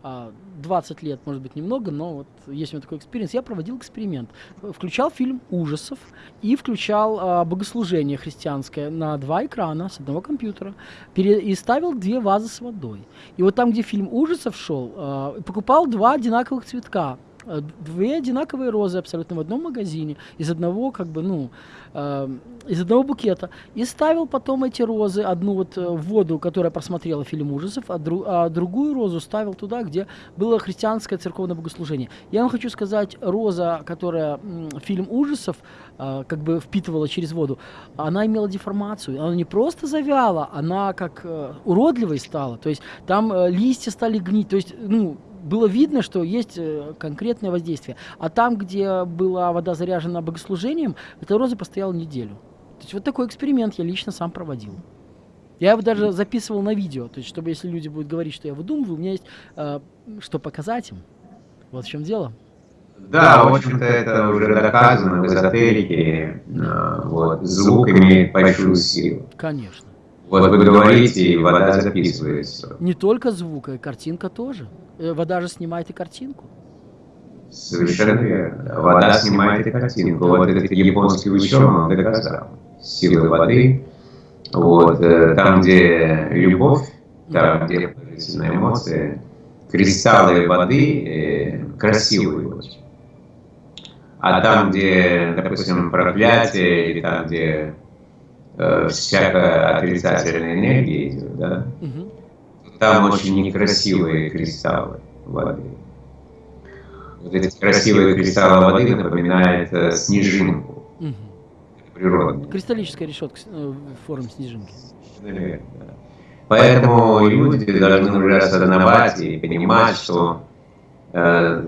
20 а, лет, может быть, немного, но вот есть у меня такой эксперимент. Я проводил эксперимент. Включал фильм ужасов и включал а, богослужение христианское на два экрана с одного компьютера и ставил две вазы с водой. И вот там, где фильм ужасов шел, покупал два одинаковых цветка две одинаковые розы абсолютно в одном магазине, из одного, как бы, ну, э, из одного букета. И ставил потом эти розы, одну вот э, в воду, которая просмотрела фильм ужасов, а, дру, а другую розу ставил туда, где было христианское церковное богослужение. Я вам хочу сказать, роза, которая фильм ужасов э, как бы впитывала через воду, она имела деформацию. Она не просто завяла, она как э, уродливой стала. То есть там э, листья стали гнить. То есть, ну, было видно, что есть э, конкретное воздействие. А там, где была вода заряжена богослужением, эта роза постояла неделю. То есть вот такой эксперимент я лично сам проводил. Я его даже записывал на видео, то есть чтобы если люди будут говорить, что я выдумываю, у меня есть э, что показать им. Вот в чем дело. Да, в общем-то, это уже доказано в эзотерике. Э, вот, звук имеет большую силу. Конечно. Вот вы говорите, и вода записывается. Не только звук, а и картинка тоже. Э, вода же снимает и картинку. Совершенно верно. Вода снимает и картинку. Вот этот японский ученый доказал. Силы воды. Вот, э, там, где любовь, там, где положительная эмоция, кристаллы воды э, красивые очень. А там, где, допустим, проклятие, или там, где э, всякая отрицательная энергия идет, да, угу. там очень некрасивые кристаллы воды. Вот эти красивые кристаллы воды напоминают э, снежинку. Угу. Природную. Кристаллическая решетка э, формы снежинки. Наверное, да. Поэтому люди должны уже осознавать и понимать, что э,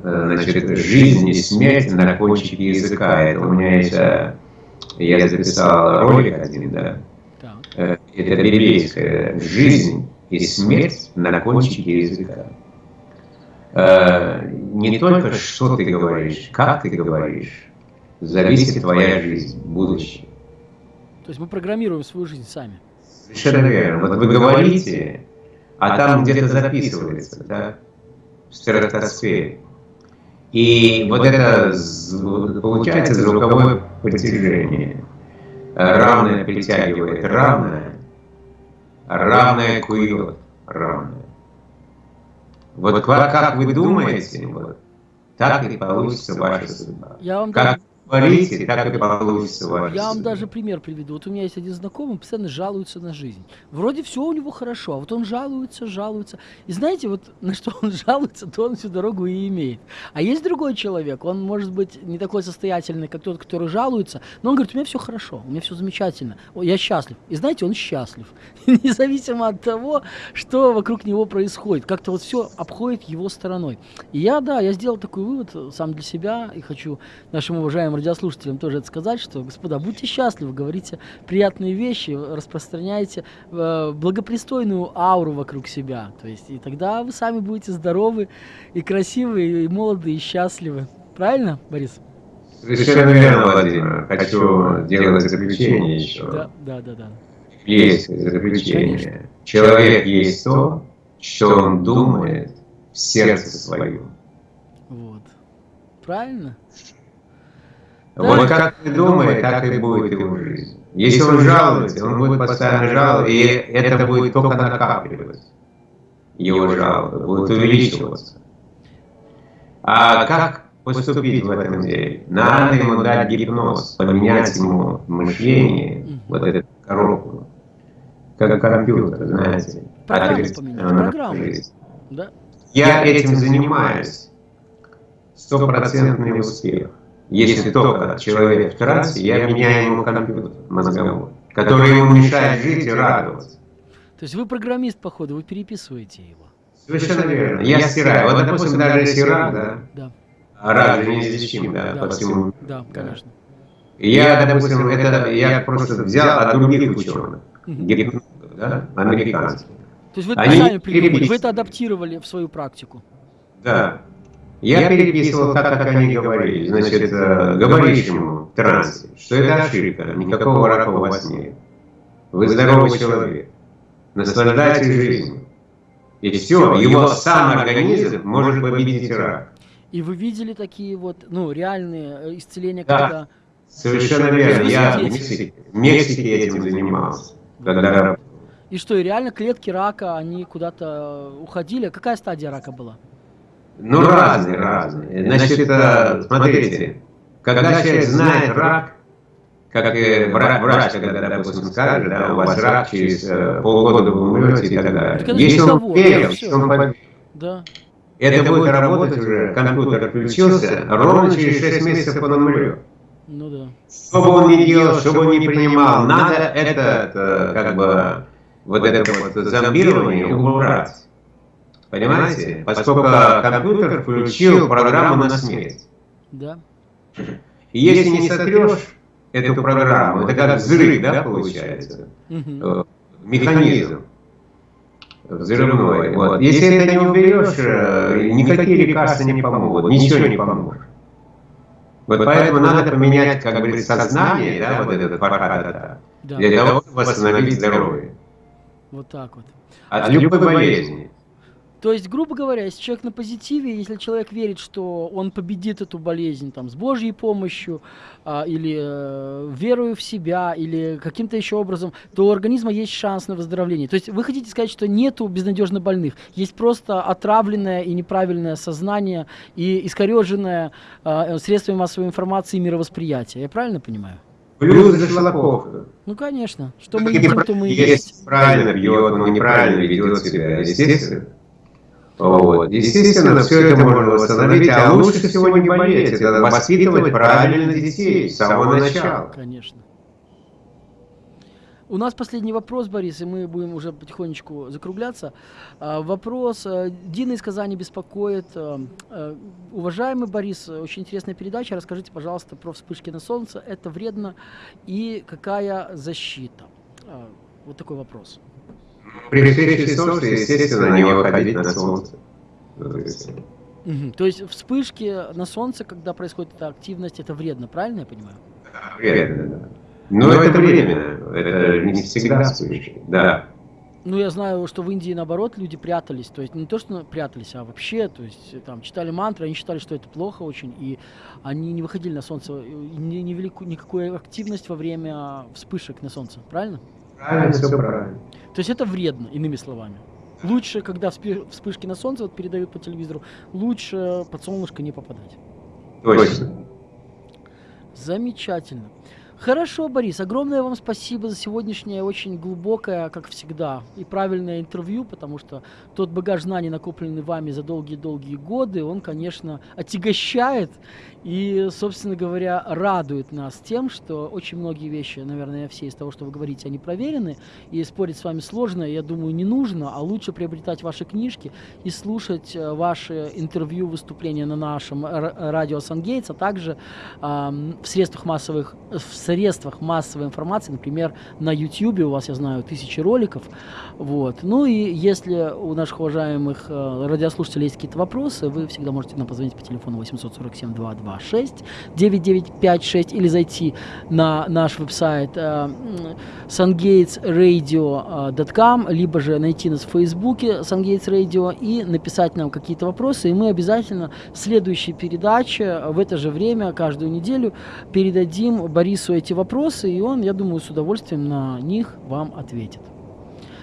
э значит, жизнь и смерть на кончике языка. Это у меня есть я записал ролик один, да. да. Это библейская жизнь и смерть на кончике языка. Не только что ты говоришь, как ты говоришь, зависит твоя жизнь, будущее. То есть мы программируем свою жизнь сами. Совершенно верно. Вот вы говорите, а там где-то записывается, да, в стратосфере. И вот это получается звуковое притяжение. Равное притягивает равное, равное кует равное. Вот как, как вы думаете, вот, так и получится ваша судьба. Я вам как, Творите, так и получится Я вам даже пример приведу. Вот у меня есть один знакомый, постоянно жалуется на жизнь. Вроде все у него хорошо, а вот он жалуется, жалуется. И знаете, вот на что он жалуется, то он всю дорогу и имеет. А есть другой человек, он может быть не такой состоятельный, как тот, который жалуется, но он говорит, у меня все хорошо, у меня все замечательно, я счастлив. И знаете, он счастлив. Независимо от того, что вокруг него происходит. Как-то вот все обходит его стороной. И я, да, я сделал такой вывод сам для себя и хочу нашим уважаемым радиослушателям тоже это сказать, что, господа, будьте счастливы, говорите приятные вещи, распространяйте э, благопристойную ауру вокруг себя. То есть, и тогда вы сами будете здоровы и красивы, и молоды, и счастливы. Правильно, Борис? Совершенно верно, Владимир. Хочу делать заключение еще. Да, да, да. да. Есть заключение. Конечно. Человек есть то, что он думает в сердце своем. Вот. Правильно? Вот как ты думаешь, так и будет его жизнь. Если он жалуется, он будет постоянно жаловаться, и это будет только накапливаться. Его жалобы будут увеличиваться. А как поступить в этом деле? Надо ему дать гипноз, поменять ему мышление, вот эту коробку, как компьютер, знаете. Программу поменять, программу. Да. Я этим занимаюсь. Стопроцентный успех. Если только человек в трансе, я меняю ему компьютер мозговой, который ему мешает жить и радоваться. То есть вы программист, походу, вы переписываете его. Совершенно верно. Я стираю. Вот, допустим, даже если рак, да? Да. А рак же неизлечим, да, да, по всему. Да, конечно. Я, допустим, это я просто взял от других ученых, гипнологов, да, американских. То есть вы это сами придумали, вы это адаптировали в свою практику? Да. Я переписывал так, как они говорили. Значит, э, говоришь ему в трансе, что это ошибка, никакого рака у вас нет. Вы здоровый человек. Наслаждайтесь жизнью. И все, его сам организм может победить рак. И вы видели такие вот, ну, реальные э, исцеления, да, когда... совершенно верно. Я в Мексике, в Мексике этим занимался, когда И что, и реально клетки рака, они куда-то уходили? Какая стадия рака была? Ну, разные, разные. Значит, смотрите, когда человек знает рак, как и врач, когда, допустим, скажет, да, у вас рак, через э, полгода вы умрете и так далее. Так Если он верил, что он да. это будет работать уже, компьютер включился, ровно через 6 месяцев он умрет. Ну да. Что бы он ни делал, что бы он ни принимал, надо это, это как бы, вот это вот зомбирование убрать. Понимаете? Поскольку компьютер включил программу на смерть. Да. И если не сотрешь эту программу, это как взрыв, да, получается? Угу. Механизм взрывной. Вот. Если это не уберешь, э, никакие лекарства не помогут, ничего не поможет. Вот поэтому надо поменять, как бы, сознание, да, вот этот фархата, да. для того, чтобы восстановить здоровье. Вот так вот. От любой болезни. То есть, грубо говоря, если человек на позитиве, если человек верит, что он победит эту болезнь там, с Божьей помощью, а, или э, верою в себя, или каким-то еще образом, то у организма есть шанс на выздоровление. То есть вы хотите сказать, что нету безнадежно больных, есть просто отравленное и неправильное сознание и искореженное э, средствами массовой информации и мировосприятия. Я правильно понимаю? Плюс зашлаковка. Ну, конечно. Что мы едим, то мы и есть. Правильно бьет, но неправильно ведет себя. Естественно. Вот. Естественно, все это можно восстановить, а лучше всего не болеть. Это воспитывать правильно детей с самого начала. Конечно. У нас последний вопрос, Борис, и мы будем уже потихонечку закругляться. А, вопрос. Э, Дина из Казани беспокоит. Э, э, уважаемый Борис, очень интересная передача. Расскажите, пожалуйста, про вспышки на солнце. Это вредно и какая защита? Вот такой вопрос. При встрече солнца, естественно, не выходить на солнце. Угу. То есть вспышки на солнце, когда происходит эта активность, это вредно, правильно я понимаю? Вредно, да. Но, Но это, это временно, это не всегда вспышки, да. Ну, я знаю, что в Индии, наоборот, люди прятались. То есть не то, что прятались, а вообще, то есть там читали мантры, они считали, что это плохо очень, и они не выходили на солнце, не, не вели никакую активность во время вспышек на солнце, правильно? Правильно, все правильно. То есть это вредно, иными словами. Лучше, когда вспышки на солнце вот передают по телевизору, лучше под солнышко не попадать. Точно. Замечательно. Хорошо, Борис, огромное вам спасибо за сегодняшнее очень глубокое, как всегда, и правильное интервью, потому что тот багаж знаний, накопленный вами за долгие-долгие годы, он, конечно, отягощает и, собственно говоря, радует нас тем, что очень многие вещи, наверное, все из того, что вы говорите, они проверены, и спорить с вами сложно, я думаю, не нужно, а лучше приобретать ваши книжки и слушать э, ваши интервью, выступления на нашем радио Сангейтс, а также э, в средствах массовых, в массовой информации, например, на YouTube у вас, я знаю, тысячи роликов, вот. Ну и если у наших уважаемых э, радиослушателей есть какие-то вопросы, вы всегда можете нам позвонить по телефону 847 22 6 9956 или зайти на наш веб-сайт э, sungatesradio.com, либо же найти нас в Фейсбуке Sungates Radio и написать нам какие-то вопросы, и мы обязательно в следующей передаче в это же время, каждую неделю, передадим Борису вопросы, и он, я думаю, с удовольствием на них вам ответит.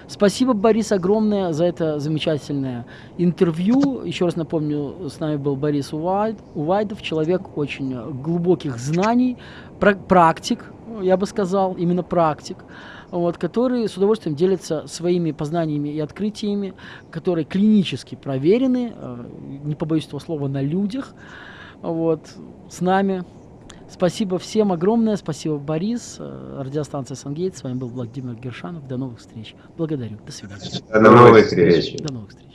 Спасибо, Борис, огромное за это замечательное интервью. Еще раз напомню, с нами был Борис Увайд, Увайдов, человек очень глубоких знаний, практик, я бы сказал, именно практик, вот, который с удовольствием делится своими познаниями и открытиями, которые клинически проверены, э, не побоюсь этого слова, на людях, вот, с нами. Спасибо всем огромное. Спасибо, Борис. Э, радиостанция Сангейт. С вами был Владимир Гершанов. До новых встреч. Благодарю. До свидания. До новых встреч. До новых встреч.